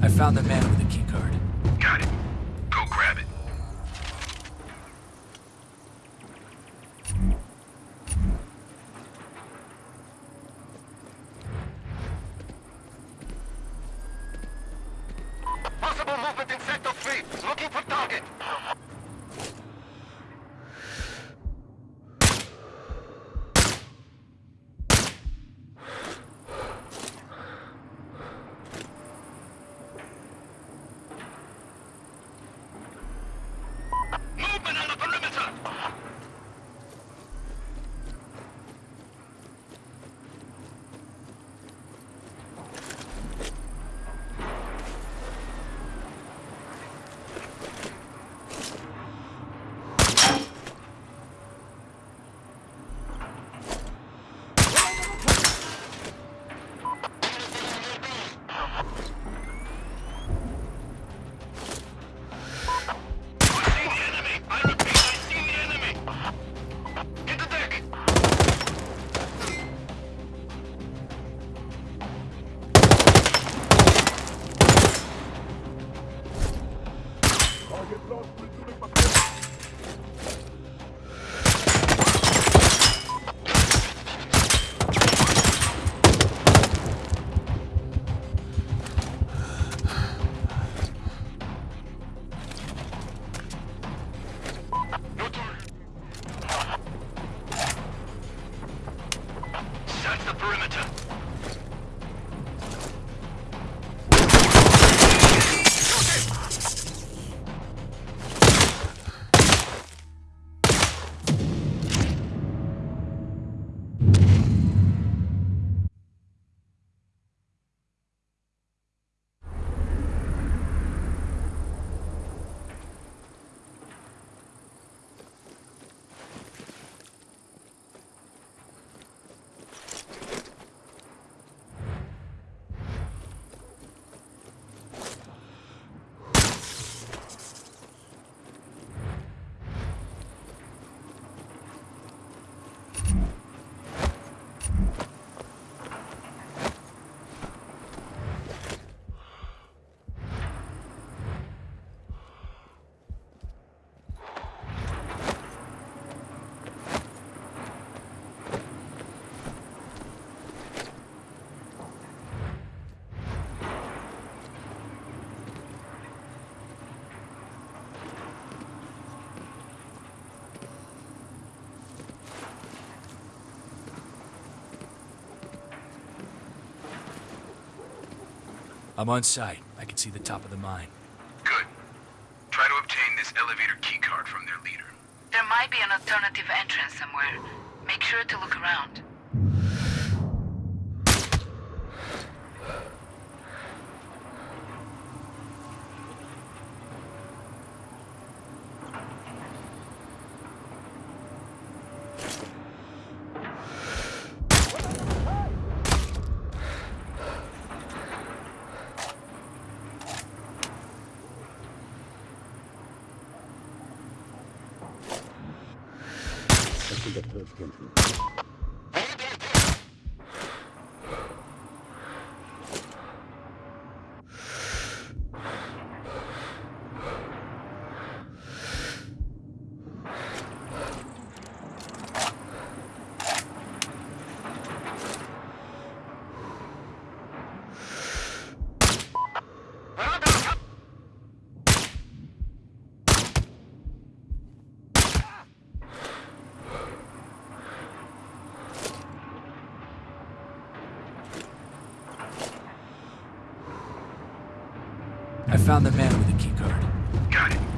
I found the man with the keycard. Got it. Go grab it. Possible movement in Sector 3. Looking for target. Search the perimeter. I'm on site. I can see the top of the mine. Good. Try to obtain this elevator keycard from their leader. There might be an alternative entrance somewhere. Make sure to look around. Search control. I found the man with the keycard. Got it.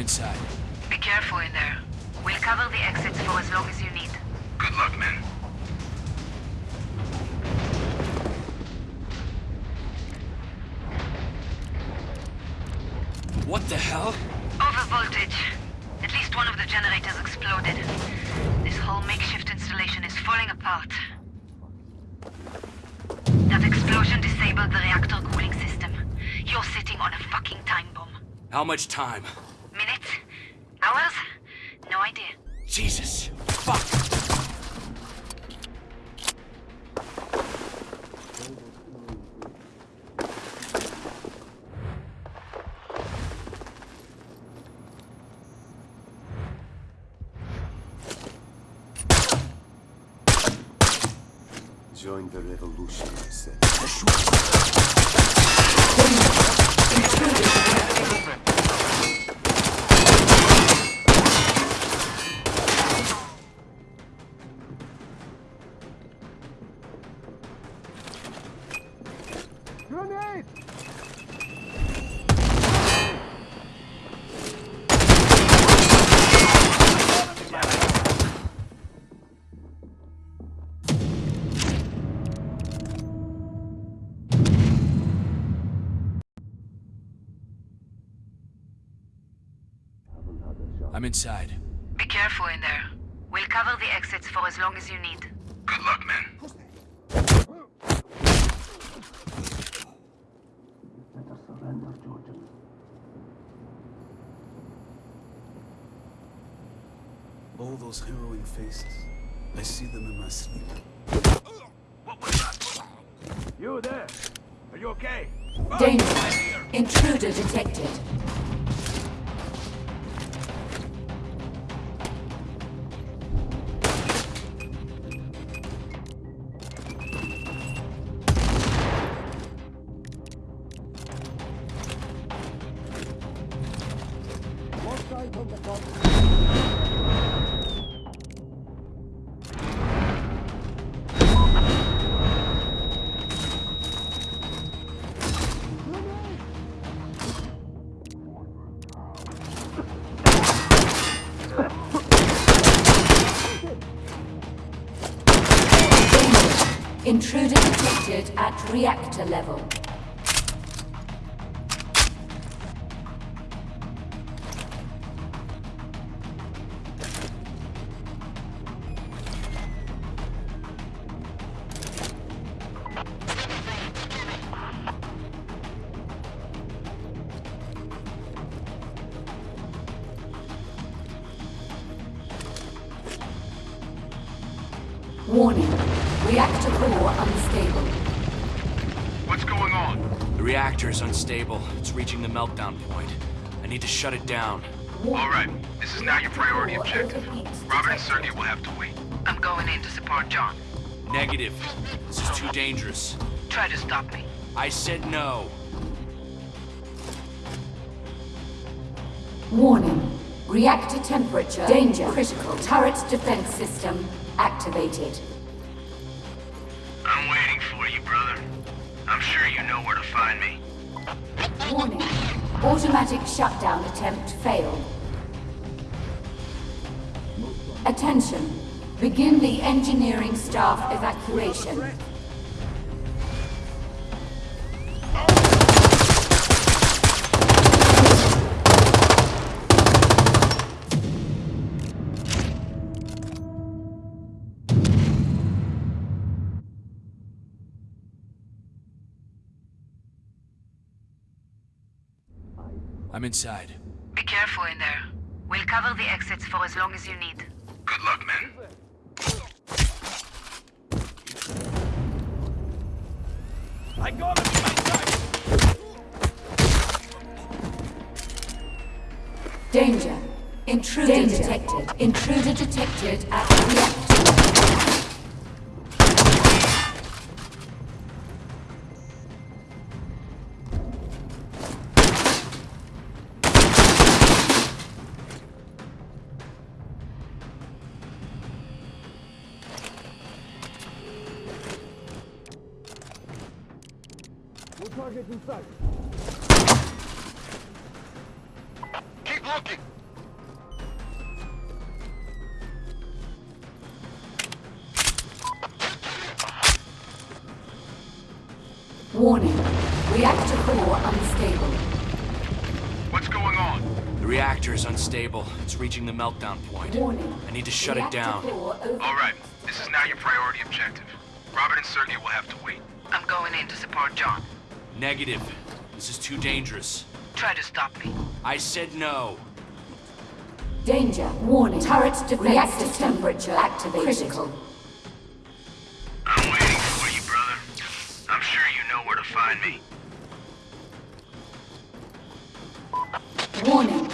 Inside. Be careful in there. We'll cover the exits for as long as you need. Good luck, men. What the hell? Overvoltage. At least one of the generators exploded. This whole makeshift installation is falling apart. That explosion disabled the reactor cooling system. You're sitting on a fucking time bomb. How much time? Minutes? Hours? No idea. Jesus. Fuck. Join the revolution, I'm inside. Be careful in there. We'll cover the exits for as long as you need. Good luck, men. All those harrowing faces. I see them in my sleep. What was that? You there? Are you okay? Danger. Intruder detected. Intruder detected at reactor level. Warning. Reactor core unstable. What's going on? The reactor is unstable. It's reaching the meltdown point. I need to shut it down. All right, this is now your priority objective. Robert and Sergey will have to wait. I'm going in to support John. Negative. This is too dangerous. Try to stop me. I said no. Warning. Reactor temperature. Danger. Critical. Turret defense system activated. I'm sure you know where to find me. Warning. Automatic shutdown attempt failed. Attention. Begin the engineering staff evacuation. I'm inside. Be careful in there. We'll cover the exits for as long as you need. Good luck, men. I got him in my sight! Danger. Intruder detected. Intruder detected at reactor. Warning. Reactor core unstable. What's going on? The reactor is unstable. It's reaching the meltdown point. Warning. I need to shut it down. All right, this is now your priority objective. Robert and Sergey will have to wait. I'm going in to support John. Negative. This is too dangerous. Try to stop me. I said no. Danger. Warning. Turret defense Reactor temperature activated. Critical. Find me. Warning.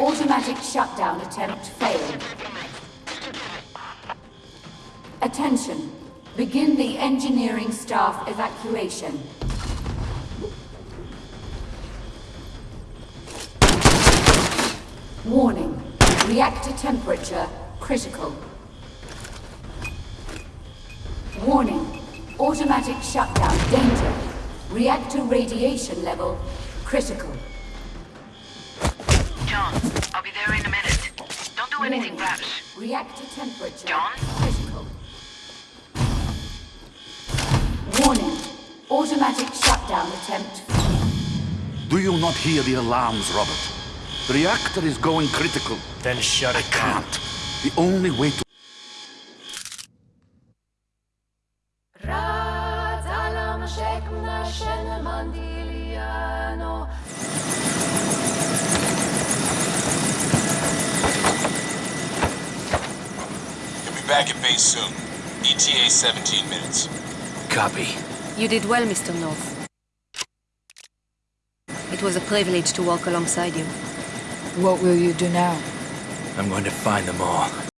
Automatic shutdown attempt failed. Attention. Begin the engineering staff evacuation. Warning. Reactor temperature critical. Warning. Automatic shutdown danger. Reactor radiation level critical. John, I'll be there in a minute. Don't do anything rash. Reactor temperature John? critical. Warning. Automatic shutdown attempt. Do you not hear the alarms, Robert? The reactor is going critical. Then shut it Can't. The only way to... back at base soon. ETA 17 minutes. Copy. You did well, Mr. North. It was a privilege to walk alongside you. What will you do now? I'm going to find them all.